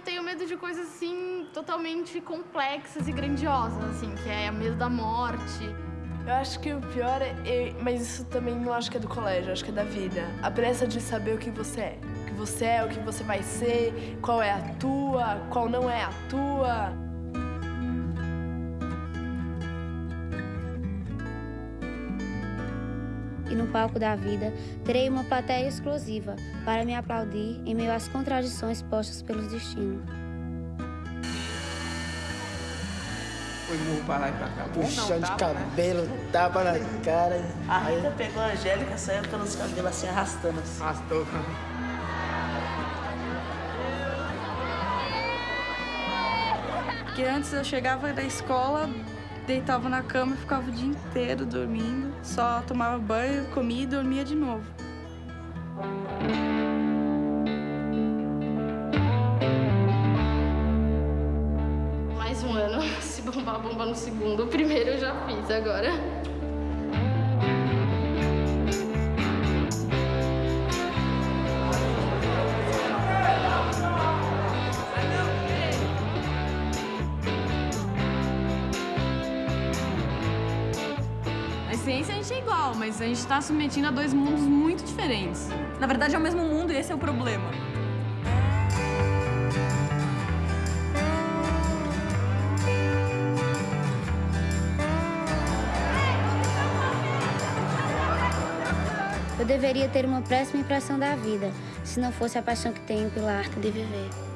tenho medo de coisas, assim, totalmente complexas e grandiosas, assim, que é o medo da morte. Eu acho que o pior é, mas isso também não acho que é do colégio, acho que é da vida. A pressa de saber o que você é. O que você é, o que você vai ser, qual é a tua, qual não é a tua. E no palco da vida, terei uma plateia exclusiva para me aplaudir em meio às contradições postas pelos destinos. Foi murro pra lá e pra cá. Puxão de cabelo, né? tapa na cara. A Rita pegou a Angélica, saiu pelos cabelos assim, arrastando assim. Arrastou. Porque antes eu chegava da escola, deitava na cama e ficava o dia inteiro dormindo. Só tomava banho, comia e dormia de novo. Mais um ano, se bombar, bomba no segundo. O primeiro eu já fiz, agora... A ciência a gente é igual, mas a gente está submetindo a dois mundos muito diferentes. Na verdade é o mesmo mundo e esse é o problema. Eu deveria ter uma péssima impressão da vida, se não fosse a paixão que tenho pela arte de viver.